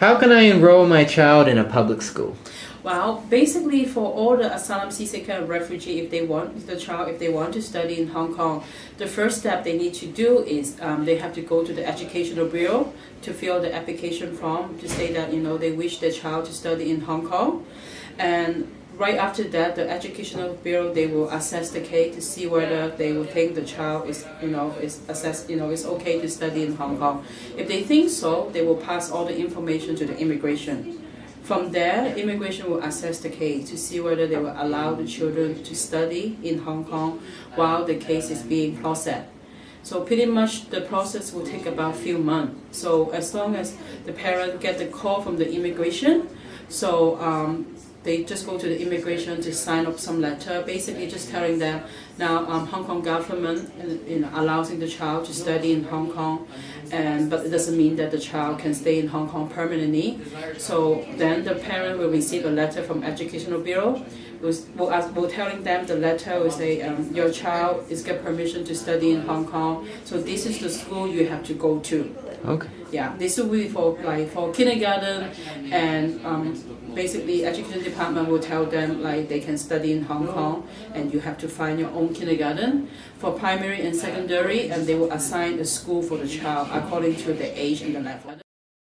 How can I enroll my child in a public school? Well, basically, for all the asylum seeker refugee, if they want the child, if they want to study in Hong Kong, the first step they need to do is um, they have to go to the educational bureau to fill the application form to say that you know they wish their child to study in Hong Kong, and right after that, the educational bureau they will assess the case to see whether they will think the child is you know is assess you know is okay to study in Hong Kong. If they think so, they will pass all the information to the immigration. From there, immigration will assess the case to see whether they will allow the children to study in Hong Kong while the case is being processed. So pretty much the process will take about a few months. So as long as the parent get the call from the immigration, so um, they just go to the immigration to sign up some letter, basically just telling them now um, Hong Kong government you know, allowing the child to study in Hong Kong, and but it doesn't mean that the child can stay in Hong Kong permanently. So then the parent will receive a letter from Educational Bureau, will, will, will telling them the letter will say um, your child is get permission to study in Hong Kong, so this is the school you have to go to. Okay. Yeah, this will be for like for kindergarten, and um, basically education department will tell them like they can study in Hong Kong, and you have to find your own kindergarten. For primary and secondary, and they will assign a school for the child according to the age and the level.